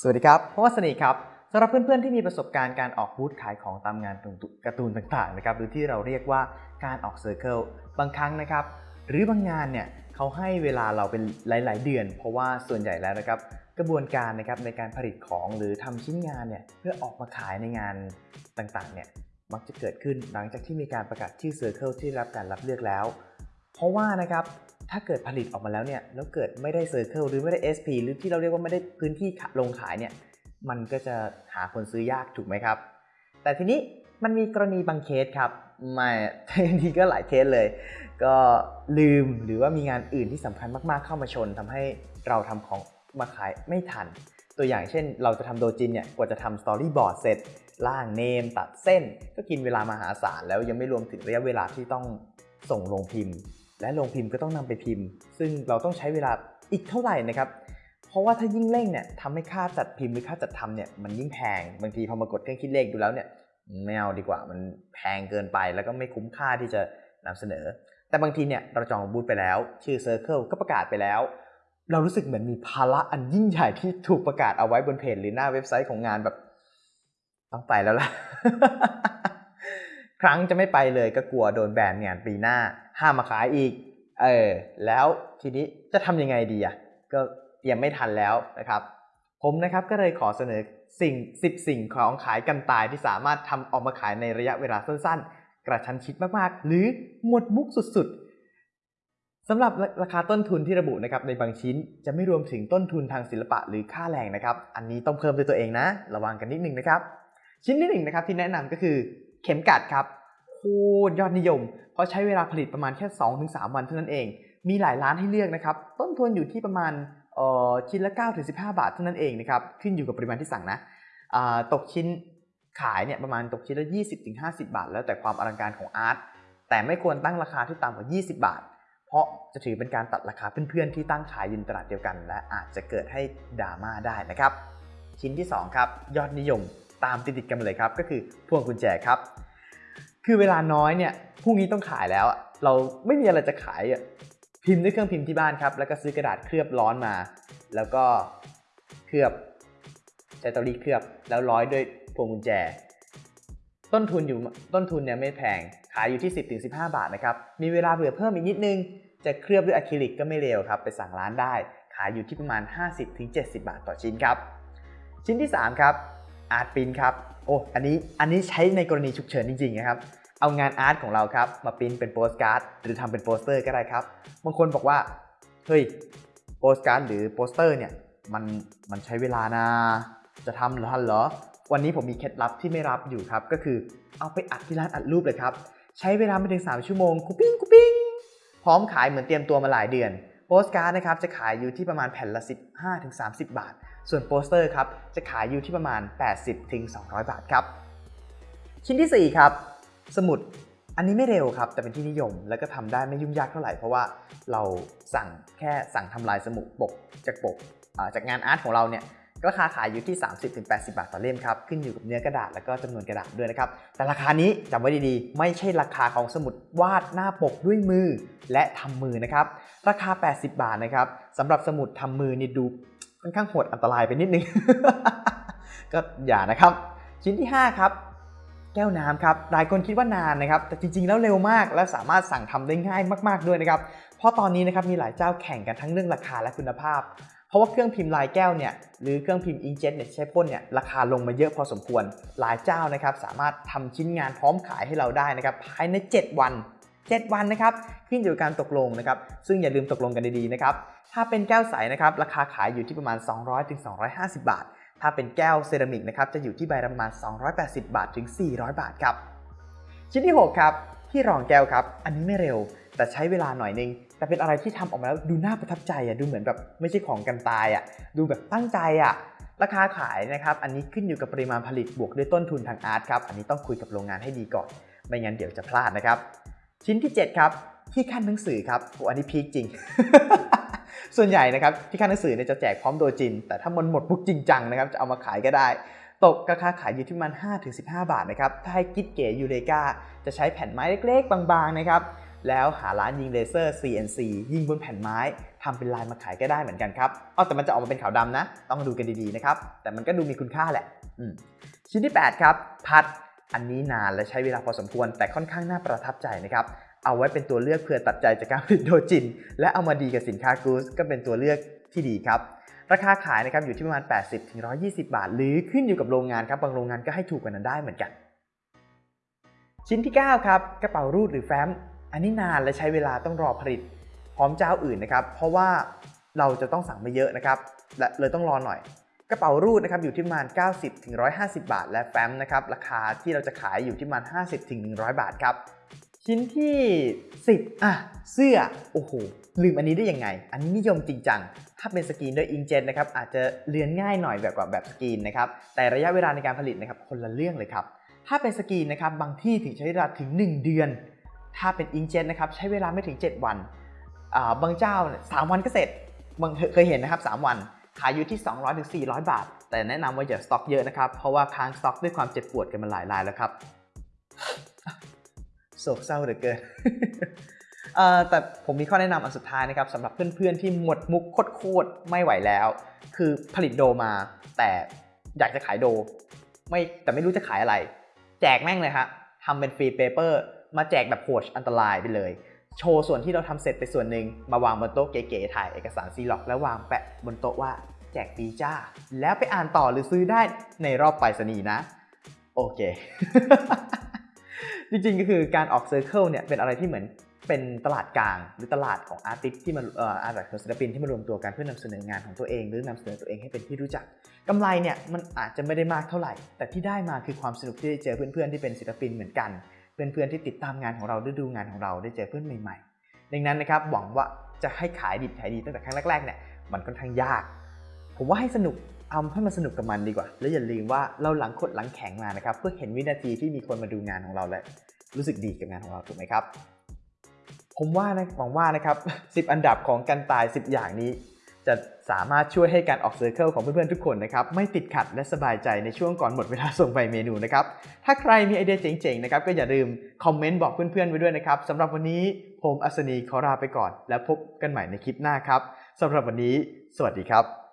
สวัสดีครับพวัสนีครับสำหรับเพื่อนๆที่มีประสบการณ์การออกบูธขายของตามงานการ์ตูนต่างๆนะครับหรือที่เราเรียกว่าการออก circle บางครั้งนะครับหรือบางงานเนี่ยเขาให้เวลาเราเป็นหลาย ๆ เดือน เพราะว่าส่วนใหญ่แล้วนะครับกระบวนการนะครับในการผลิตของหรือทำชิ้นงานเนี่ยเพื่อออกมาขายในงานต่างๆเนี่ยมักจะเกิดขึ้นหลังจากที่มีการประกาศชื่อ circle ที่รับการรับเลือกแล้ว เพราะว่านะครับ ถ้าเกิดผลิตออกมาแล้วเนี่ยแล้วเกิดไม่ได้เซอร์เคิลหรือไม่ได้ SP หรือที่เราเรียกว่าไม่ได้พื้นที่ลงขายเนี่ยมันก็จะหาคนซื้อยากถูกไหมครับ แต่ทีนี้มันมีกรณีบางเคสครับไม่ทีนี้ก็หลายเคสเลย ก็ลืมหรือว่ามีงานอื่นที่สำคัญมากๆเข้ามาชนทำให้เราทำของมาขายไม่ทัน ตัวอย่างเช่น เราจะทำโดจินเนี่ยกว่าจะทำ storyboard เสร็จร่าง name ตัดเส้น ก็กินเวลามหาศาลแล้วยังไม่รวมถึงระยะเวลาที่ต้องส่งโรงพิมพ์ และโรงพิมพ์ก็ต้องนำไปพิมพ์ ซึ่งเราต้องใช้เวลาอีกเท่าไหร่นะครับ เพราะว่าถ้ายิ่งเร่งเนี่ยทำให้ค่าจัดพิมพ์หรือค่าจัดทำเนี่ยมันยิ่งแพง บางทีพอมากดเครื่องคิดเลขดูแล้วเนี่ยไม่เอาดีกว่ามันแพงเกินไปแล้วก็ไม่คุ้มค่าที่จะนำเสนอ แต่บางทีเนี่ยเราจองบูธไปแล้ว ชื่อ Circle ก็ประกาศไปแล้ว เรารู้สึกเหมือนมีภาระอันยิ่งใหญ่ที่ถูกประกาศเอาไว้บนเพจหรือหน้าเว็บไซต์ของงานแบบต้องไปแล้วล่ะ ครั้งจะไม่ไปเลยก็กลัวโดนแบนงานปีหน้า ห้ามมาขายอีก เออ แล้วทีนี้จะทำยังไงดีอะ ก็เตรียมไม่ทันแล้วนะครับ ผมนะครับก็เลยขอเสนอสิ่ง 10 สิ่งของขายกันตายที่สามารถทำออกมาขายในระยะเวลาสั้นๆ กระชั้นชิดมากๆ หรือหมดมุกสุดๆสำหรับราคาต้นทุนที่ระบุนะครับในบางชิ้นจะไม่รวมถึงต้นทุนทางศิลปะหรือค่าแรงนะครับ อันนี้ต้องเพิ่มด้วยตัวเองนะ ระวังกันนิดนึงนะครับ ชิ้นที่หนึ่งนะครับที่แนะนำก็คือเข็มกัดครับ ตรยอดนิยม เพราะใช้เวลาผลิตประมาณแค่ 2-3 วันเท่านั้นเอง มีหลายร้านให้เลือกนะครับ ต้นทุนอยู่ที่ประมาณชิ้นละ9ถึง15 บาทเท่านั้นเองนะครับ ขึ้นอยู่กับปริมาณที่สั่งนะตกชิ้นขายเนี่ยประมาณตกชิ้นละ 20ถึง50 บาท แล้วแต่ความอลังการของอาร์ต แต่ไม่ควรตั้งราคาที่ต่ำกว่า 20 บาท เพราะจะถือเป็นการตัดราคาเพื่อนๆที่ตั้งขายยินตลาดเดียวกัน และอาจจะเกิดให้ดราม่าได้นะครับ ชิ้นที่ 2 ครับ ยอดนิยมตามติดๆกันเลยครับ ก็คือพวงกุญแจครับ คือเวลาน้อยเนี่ยพรุ่งนี้ต้องขายแล้ว เราไม่มีอะไรจะขายอะพิมพ์ด้วยเครื่องพิมพ์ที่บ้านครับ แล้วก็ซื้อกระดาษเคลือบร้อนมา แล้วก็เคลือบใช้เตารีดเคลือบ แล้วร้อยด้วยพวงกุญแจ ต้นทุนอยู่ต้นทุนเนี่ยไม่แพงขายอยู่ที่ 10-15 บาทนะครับมีเวลาเผื่อเพิ่มอีกนิดนึงจะเคลือบด้วยอะคริลิกก็ไม่เร็วครับ ไปสั่งร้านได้ ขายอยู่ที่ประมาณ 50-70 บาทต่อชิ้นครับ ชิ้นที่ 3 ครับ art print ครับ โอ้อันนี้อันนี้ใช้ในกรณีฉุกเฉินจริงๆนะครับเอางาน art ของเราครับมาปิ้นเป็นโปสการ์ดหรือทำเป็นโปสเตอร์ก็ได้ครับบางคนบอกว่าเฮ้ยโปสการ์ดหรือโปสเตอร์เนี่ยมันมันใช้เวลานะจะทำหรือทันเหรอ วันนี้ผมมีเคล็ดลับที่ไม่ลับอยู่ครับ ก็คือเอาไปอัดที่ร้านอัดรูปเลยครับ ใช้เวลาไม่ถึง 3 ชั่วโมงกูปิ้งกูปิ้งพร้อมขายเหมือนเตรียมตัวมาหลายเดือน โปสการ์ดนะครับจะขายอยู่ที่ประมาณแผ่นละ 15-30 บาท ส่วนโปสเตอร์ครับจะขายอยู่ที่ประมาณ 80-200 บาทครับ ชิ้นที่ 4 ครับ สมุดอันนี้ไม่เร็วครับ แต่เป็นที่นิยมแล้วก็ทำได้ไม่ยุ่งยากเท่าไหร่ เพราะว่าเราสั่งแค่สั่งทำลายสมุดปกจากปกจากงานอาร์ตของเราเนี่ยราคาขายอยู่ที่ 30-80 บาทต่อเล่มครับ ขึ้นอยู่กับเนื้อกระดาษแล้วก็จำนวนกระดาษด้วยนะครับ แต่ราคานี้จำไว้ดีๆ ไม่ใช่ราคาของสมุดวาดหน้าปกด้วยมือและทำมือนะครับ ราคา 80 บาทนะครับสำหรับสมุดทำมือนี่ดู ค่อนข้างโหดอันตรายไปนิดนึง ก็อย่านะครับ ชิ้นที่ 5 ครับ แก้วน้ำครับ หลายคนคิดว่านานนะครับ แต่จริงๆแล้วเร็วมาก และสามารถสั่งทำได้ง่ายมาก ๆด้วยนะครับ เพราะตอนนี้นะครับมีหลายเจ้าแข่งกันทั้งเรื่องราคาและคุณภาพ เพราะว่าเครื่องพิมพ์ลายแก้วเนี่ยหรือเครื่องพิมพ์อิงเจ็ตเนี่ยใช้พ่นเนี่ยราคาลงมาเยอะพอสมควร หลายเจ้านะครับสามารถทำชิ้นงานพร้อมขายให้เราได้นะครับภายใน 7 วัน 7 วันนะครับขึ้นอยู่กับการตกลงนะครับ ซึ่งอย่าลืมตกลงกันดีๆนะครับ ถ้าเป็นแก้วใสนะครับราคาขายอยู่ที่ประมาณ 200-250 บาท ถ้าเป็นแก้วเซรามิกนะครับจะอยู่ที่ใบละประมาณ 280 บาทถึง 400 บาทครับชิ้นที่ 6 ครับ ที่รองแก้วครับ อันนี้ไม่เร็ว แต่ใช้เวลาหน่อยนึง แต่เป็นอะไรที่ทำออกมาแล้วดูน่าประทับใจอะดูเหมือนแบบไม่ใช่ของกันตายอะดูแบบตั้งใจอะราคาขายนะครับอันนี้ขึ้นอยู่กับปริมาณผลิตบวกด้วยต้นทุนทางอาร์ตครับอันนี้ต้องคุยกับโรงงานให้ดีก่อน ไม่งั้นเดี๋ยวจะพลาดนะครับ ชิ้นที่ 7 ครับที่ขั้นหนังสือครับโอ้อันนี้พีคจริง ส่วนใหญ่นะครับที่ขั้นหนังสือเนี่ยจะแจกพร้อมโดยจิน แต่ถ้ามันหมดปุ๊กจริงจังนะครับจะเอามาขายก็ได้ ตกราคาขายอยู่ที่ประมัน 5-15 บาทนะครับถ้าให้กิดเก๋ยูเลกาจะใช้แผ่นไม้เล็กๆ บางๆนะครับแล้วหาร้านยิงเลเซอร์ CNC ยิงบนแผ่นไม้ทำเป็นลายมาขายก็ได้เหมือนกันครับเอาแต่มันจะออกมาเป็นขาวดำนะ ต้องดูกันดีๆนะครับ แต่มันก็ดูมีคุณค่าแหละชิ้นที่ 8 ครับ พัด อันนี้นานและใช้เวลาพอสมควร แต่ค่อนข้างน่าประทับใจนะครับ เอาไว้เป็นตัวเลือกเพื่อตัดใจจากการผลิตโดจิน และเอามาดีกับสินค้ากูสก็เป็นตัวเลือกที่ดีครับ ราคาขายนะครับอยู่ที่ประมาณ 80ถึง120 บาท หรือขึ้นอยู่กับโรงงานครับบางโรงงานก็ให้ถูกกว่านั้นได้เหมือนกัน ชิ้นที่ 9 ครับกระเป๋ารูดหรือแฟ้ม อันนี้นานและใช้เวลาต้องรอผลิต พร้อมเจ้าอื่นนะครับเพราะว่าเราจะต้องสั่งมาเยอะนะครับและเลยต้องรอหน่อยกระเป๋ารูดนะครับอยู่ที่ประมาณ 90ถึง150 บาท และแฟ้มนะครับราคาที่เราจะขายอยู่ที่ประมาณ 50ถึง100 บาทครับ ชิ้นที่ 10 อะ เสื้อ โอ้โห ลืมอันนี้ได้ยังไง อันนี้นิยมจริงจัง ถ้าเป็นสกรีนด้วยอิงเจนนะครับ อาจจะเลือนง่ายหน่อยแบบกว่าแบบสกรีนนะครับ แต่ระยะเวลาในการผลิตนะครับ คนละเรื่องเลยครับ ถ้าเป็นสกรีนนะครับ บางที่ถึงใช้เวลาถึง 1 เดือน ถ้าเป็นอิงเจนนะครับ ใช้เวลาไม่ถึง 7 วันาบางเจ้าเนี่ยสามวันก็เสร็จ บางเคยเห็นนะครับ 3 วัน ขายอยู่ที่ 200ถึง400 บาท แต่แนะนำว่าอย่าสต็อกเยอะนะครับ เพราะว่าค้างสต็อกด้วยความเจ็บปวดกันมาหลายรายแล้วครับ โศกเศร้าเหลือเกินเอ่อแต่ผมมีข้อแนะนำอันสุดท้ายนะครับสำหรับเพื่อนๆที่หมดมุกโคตรๆไม่ไหวแล้ว คือผลิตโดมา แต่อยากจะขายโด ไม่แต่ไม่รู้จะขายอะไร แจกแม่งเลยฮะทำเป็น free paper มาแจกแบบโหดอันตรายไปเลย โชว์ส่วนที่เราทำเสร็จไปส่วนหนึ่งมาวางบนโต๊ะเก๋ๆถ่ายเอกสารซีร็อกซ์แล้ววางแปะบนโต๊ะว่าแจกฟรีจ้า แล้วไปอ่านต่อหรือซื้อได้ในรอบไปรษณีย์นะ โอเค จริงๆก็คือการออก circle เนี่ยเป็นอะไรที่เหมือนเป็นตลาดกลางหรือตลาดของอาร์ติสที่มันเอ่ออาร์ติสของศิลปินที่มารวมตัวกันเพื่อนำเสนองานของตัวเอง หรือนำเสนอตัวเองให้เป็นที่รู้จักกำไรเนี่ยมันอาจจะไม่ได้มากเท่าไหร่ แต่ที่ได้มาคือความสนุกที่ได้เจอเพื่อนๆที่เป็นศิลปินเหมือนกัน เพื่อนๆที่ติดตามงานของเราได้ดูงานของเราได้เจอเพื่อนใหม่ๆ ดังนั้นนะครับหวังว่าจะให้ขายดิบขายดีตั้งแต่ครั้งแรกๆเนี่ยมันค่อนข้างยาก ผมว่าให้สนุก เอาให้มันสนุกกับมันดีกว่า แล้วอย่าลืมว่าเราหลังขดหลังแข็งมานะครับเพื่อเห็นวินาทีที่มีคนมาดูงานของเราและรู้สึกดีกับงานของเราถูกไหมครับ ผมว่านะหวังว่านะครับ 10 อันดับของการตาย 10 อย่างนี้ จะสามารถช่วยให้การออกเซอร์เคิลของเพื่อนๆทุกคนนะครับไม่ติดขัดและสบายใจในช่วงก่อนหมดเวลาส่งใบเมนูนะครับถ้าใครมีไอเดียเจ๋งๆนะครับก็อย่าลืมคอมเมนต์บอกเพื่อนๆไว้ด้วยนะครับสำหรับวันนี้ผมอัศนีขอลาไปก่อน แล้วพบกันใหม่ในคลิปหน้าครับสำหรับวันนี้ สวัสดีครับ